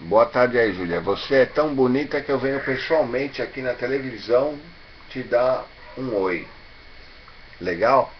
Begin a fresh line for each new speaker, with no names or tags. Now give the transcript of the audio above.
Boa tarde aí, Júlia. Você é tão bonita que eu venho pessoalmente aqui na televisão te dar um oi. Legal?